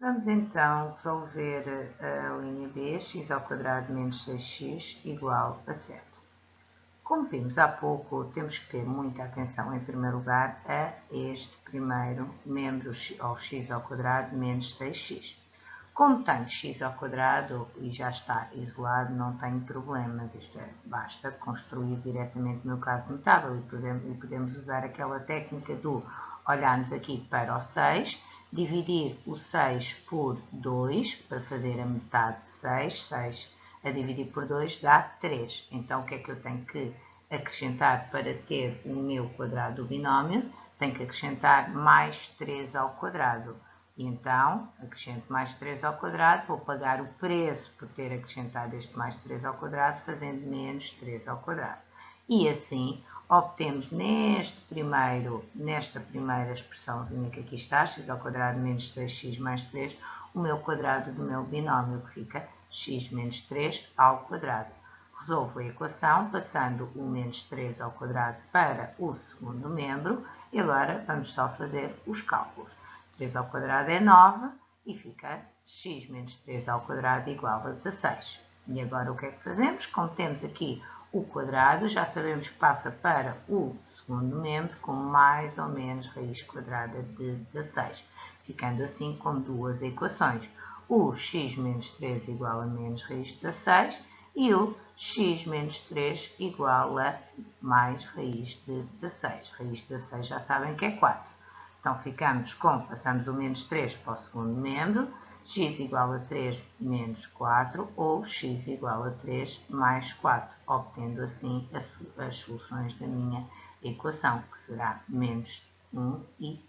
Vamos então resolver a linha B, x ao quadrado menos 6x igual a 7. Como vimos há pouco, temos que ter muita atenção, em primeiro lugar, a este primeiro membro ao x ao quadrado menos 6x. Como tenho x ao quadrado e já está isolado, não tenho problemas. Isto é, basta construir diretamente no caso notável e podemos usar aquela técnica do olharmos aqui para o 6 dividir o 6 por 2 para fazer a metade de 6. 6 a dividir por 2 dá 3. Então, o que é que eu tenho que acrescentar para ter o meu quadrado do binómio? Tenho que acrescentar mais 3 ao quadrado. E então, acrescento mais 3 ao quadrado, vou pagar o preço por ter acrescentado este mais 3 ao quadrado, fazendo menos 3 ao quadrado. E assim, obtemos neste primeiro, nesta primeira expressãozinha que aqui está, x ao quadrado menos 6x mais 3, o meu quadrado do meu binómio, que fica x menos 3 ao quadrado. Resolvo a equação passando o menos 3 ao quadrado para o segundo membro e agora vamos só fazer os cálculos. 3 ao quadrado é 9 e fica x menos 3 ao quadrado igual a 16. E agora o que é que fazemos? Como temos aqui o quadrado, já sabemos que passa para o segundo membro com mais ou menos raiz quadrada de 16, ficando assim com duas equações. O x menos 3 igual a menos raiz de 16 e o x menos 3 igual a mais raiz de 16. Raiz de 16 já sabem que é 4. Então ficamos com, passamos o menos 3 para o segundo membro, x igual a 3 menos 4 ou x igual a 3 mais 4, obtendo assim as, soluções da minha equação, que será menos 1 e